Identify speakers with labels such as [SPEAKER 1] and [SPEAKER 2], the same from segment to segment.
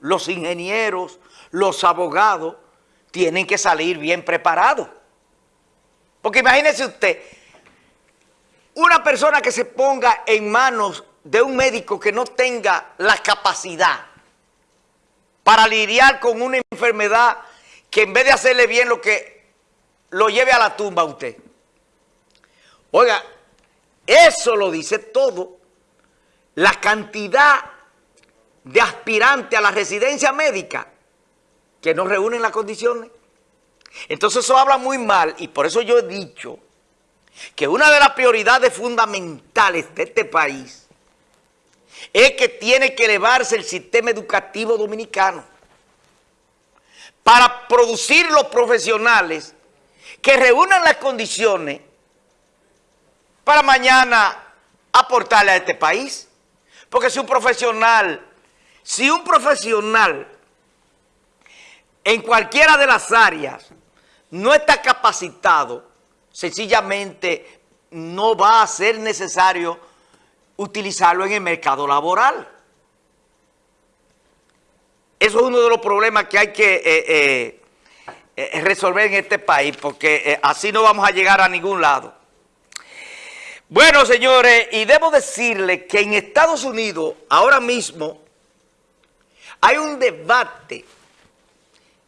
[SPEAKER 1] los ingenieros, los abogados, tienen que salir bien preparados. Porque imagínese usted, una persona que se ponga en manos de un médico que no tenga la capacidad para lidiar con una enfermedad que en vez de hacerle bien lo que lo lleve a la tumba a usted. Oiga, eso lo dice todo. La cantidad de aspirantes a la residencia médica que no reúnen las condiciones. Entonces eso habla muy mal y por eso yo he dicho que una de las prioridades fundamentales de este país es que tiene que elevarse el sistema educativo dominicano para producir los profesionales que reúnan las condiciones para mañana aportarle a este país. Porque si un profesional, si un profesional en cualquiera de las áreas no está capacitado, sencillamente no va a ser necesario utilizarlo en el mercado laboral. Eso es uno de los problemas que hay que eh, eh, eh, resolver en este país, porque así no vamos a llegar a ningún lado. Bueno, señores, y debo decirle que en Estados Unidos, ahora mismo, hay un debate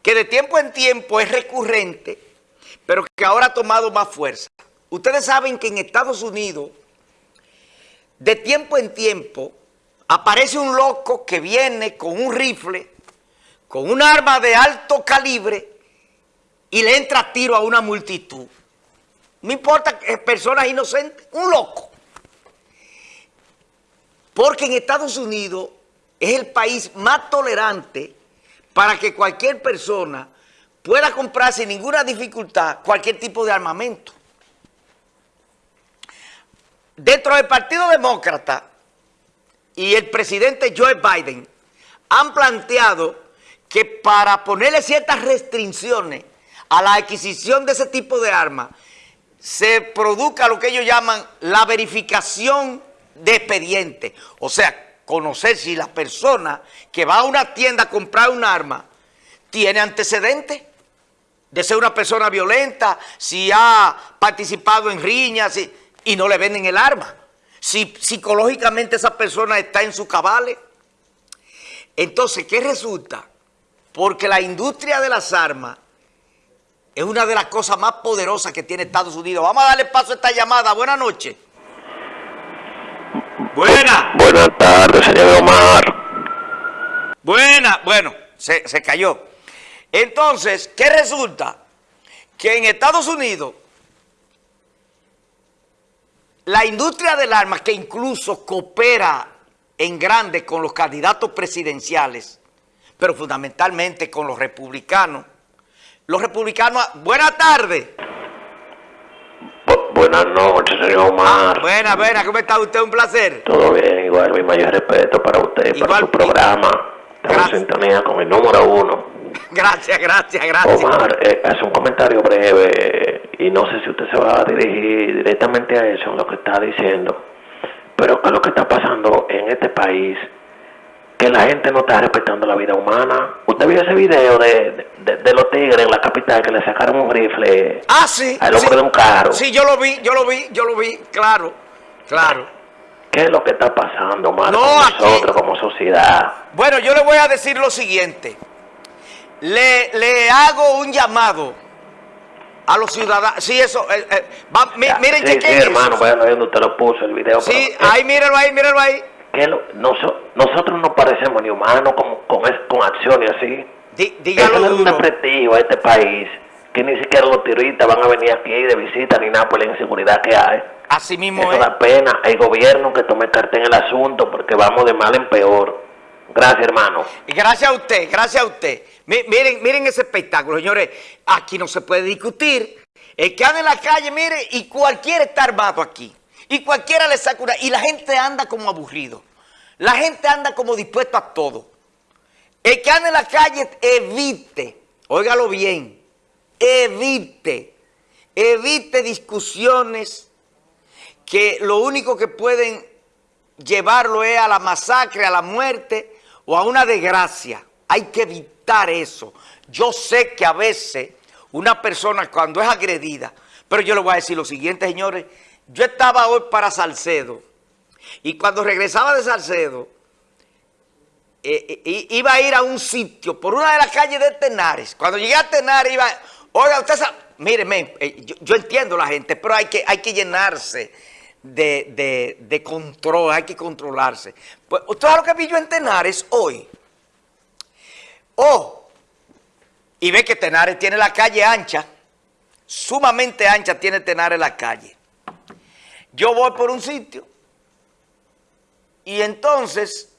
[SPEAKER 1] que de tiempo en tiempo es recurrente, pero que ahora ha tomado más fuerza. Ustedes saben que en Estados Unidos, de tiempo en tiempo, aparece un loco que viene con un rifle, con un arma de alto calibre y le entra tiro a una multitud. No importa que personas inocentes, un loco. Porque en Estados Unidos es el país más tolerante para que cualquier persona pueda comprar sin ninguna dificultad cualquier tipo de armamento. Dentro del Partido Demócrata y el presidente Joe Biden han planteado que para ponerle ciertas restricciones a la adquisición de ese tipo de armas, se produzca lo que ellos llaman la verificación de expediente. O sea, conocer si la persona que va a una tienda a comprar un arma tiene antecedentes de ser una persona violenta, si ha participado en riñas y no le venden el arma. Si psicológicamente esa persona está en su cabales. Entonces, ¿qué resulta? Porque la industria de las armas es una de las cosas más poderosas que tiene Estados Unidos. Vamos a darle paso a esta llamada. Buenas noches. Buena.
[SPEAKER 2] Buenas tardes, señor Omar.
[SPEAKER 1] Buena. Bueno, se, se cayó. Entonces, ¿qué resulta? Que en Estados Unidos, la industria del arma, que incluso coopera en grande con los candidatos presidenciales, pero fundamentalmente con los republicanos, los republicanos, buena tarde.
[SPEAKER 2] Buenas noches, señor Omar.
[SPEAKER 1] Buena, buena, ¿cómo está usted? Un placer.
[SPEAKER 2] Todo bien, igual, mi mayor respeto para usted y para su programa. Estamos en sintonía con el número uno.
[SPEAKER 1] Gracias, gracias, gracias.
[SPEAKER 2] Omar, eh, hace un comentario breve y no sé si usted se va a dirigir directamente a eso, en lo que está diciendo. Pero ¿qué es lo que está pasando en este país? Que la gente no está respetando la vida humana. ¿Usted vio ese video de, de, los tigres en la capital que le sacaron un rifle
[SPEAKER 1] ah, sí,
[SPEAKER 2] al hombre de un carro?
[SPEAKER 1] Sí, yo lo vi, yo lo vi, yo lo vi, claro, claro.
[SPEAKER 2] ¿Qué es lo que está pasando, Omar, no, con nosotros como sociedad?
[SPEAKER 1] Bueno, yo le voy a decir lo siguiente. Le, le hago un llamado a los ciudadanos. Sí, eso. Eh, eh, miren,
[SPEAKER 2] sí, sí, hermano, bueno, usted lo puso el video.
[SPEAKER 1] Sí, ahí, mírenlo ahí, mírenlo ahí
[SPEAKER 2] que nosotros no parecemos ni humanos con, con, con acciones así.
[SPEAKER 1] dígalo
[SPEAKER 2] Eso es un desprestigo a este país, que ni siquiera los turistas van a venir aquí de visita ni nada por la inseguridad que hay.
[SPEAKER 1] Así mismo
[SPEAKER 2] Eso da pena. Hay gobierno que tome carta en el asunto porque vamos de mal en peor. Gracias, hermano.
[SPEAKER 1] Gracias a usted, gracias a usted. Miren, miren ese espectáculo, señores. Aquí no se puede discutir. El que anda en la calle, mire, y cualquiera está armado aquí. Y cualquiera le saca una... Y la gente anda como aburrido. La gente anda como dispuesto a todo. El que anda en la calle evite, óigalo bien, evite, evite discusiones que lo único que pueden llevarlo es a la masacre, a la muerte o a una desgracia. Hay que evitar eso. Yo sé que a veces una persona cuando es agredida, pero yo le voy a decir lo siguiente, señores, yo estaba hoy para Salcedo y cuando regresaba de Salcedo, eh, eh, iba a ir a un sitio por una de las calles de Tenares. Cuando llegué a Tenares iba, oiga, usted sabe, míreme, eh, yo, entiendo la gente, pero hay que, hay que llenarse de, control, hay que controlarse. Pues, ¿usted sabe lo que vi yo en Tenares hoy? Oh, y ve que Tenares tiene la calle ancha, sumamente ancha tiene Tenares la calle. Yo voy por un sitio y entonces,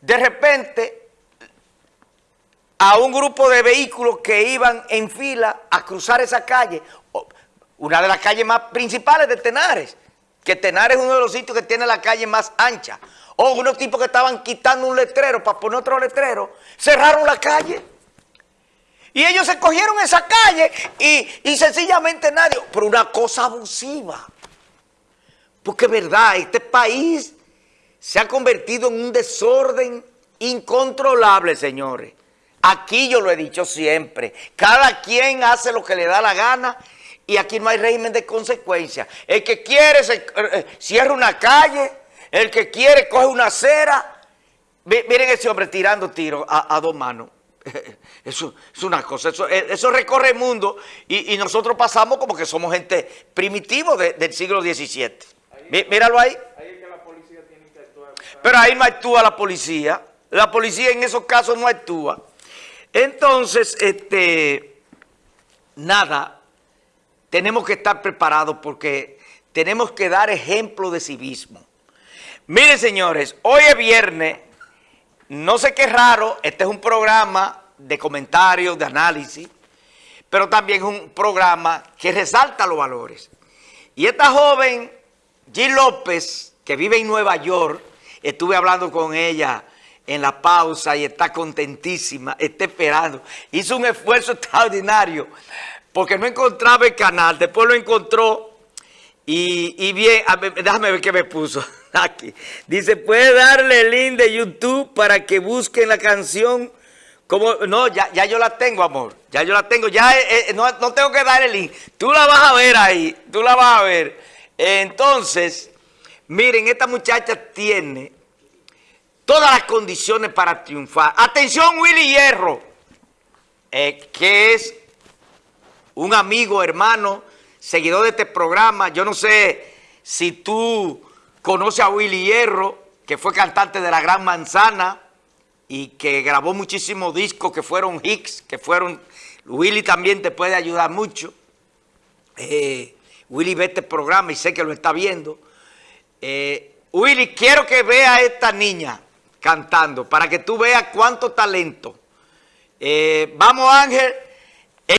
[SPEAKER 1] de repente, a un grupo de vehículos que iban en fila a cruzar esa calle, una de las calles más principales de Tenares, que Tenares es uno de los sitios que tiene la calle más ancha, o unos tipos que estaban quitando un letrero para poner otro letrero, cerraron la calle. Y ellos se cogieron esa calle y, y sencillamente nadie, por una cosa abusiva. Porque es verdad, este país se ha convertido en un desorden incontrolable, señores. Aquí yo lo he dicho siempre, cada quien hace lo que le da la gana y aquí no hay régimen de consecuencia. El que quiere se, eh, cierra una calle, el que quiere coge una acera. Miren ese hombre tirando tiros a, dos manos. Eso es una cosa, eso, eh, recorre el mundo y, nosotros pasamos como que somos gente primitivo del siglo XVII. Míralo ahí. Pero ahí no actúa la policía. La policía en esos casos no actúa. Entonces, este, nada, tenemos que estar preparados porque tenemos que dar ejemplo de civismo. Miren, señores, hoy es viernes, no sé qué raro, este es un programa de comentarios, de análisis, pero también es un programa que resalta los valores. Y esta joven, G. López, que vive en Nueva York, Estuve hablando con ella en la pausa y está contentísima, está esperando. Hizo un esfuerzo extraordinario porque no encontraba el canal, después lo encontró y, bien, déjame ver qué me puso aquí. Dice, puede darle el link de YouTube para que busquen la canción. Como, no, ya, ya yo la tengo, amor. Ya yo la tengo. Ya eh, eh, no, no tengo que dar el link. Tú la vas a ver ahí. Tú la vas a ver. Entonces, Miren, esta muchacha tiene todas las condiciones para triunfar. Atención, Willy Hierro, eh, que es un amigo, hermano, seguidor de este programa. Yo no sé si tú conoces a Willy Hierro, que fue cantante de La Gran Manzana y que grabó muchísimos discos que fueron hits, que fueron... Willy también te puede ayudar mucho. Eh, Willy ve este programa y sé que lo está viendo. Eh, Willy, quiero que vea a esta niña cantando para que tú veas cuánto talento. Eh, vamos Ángel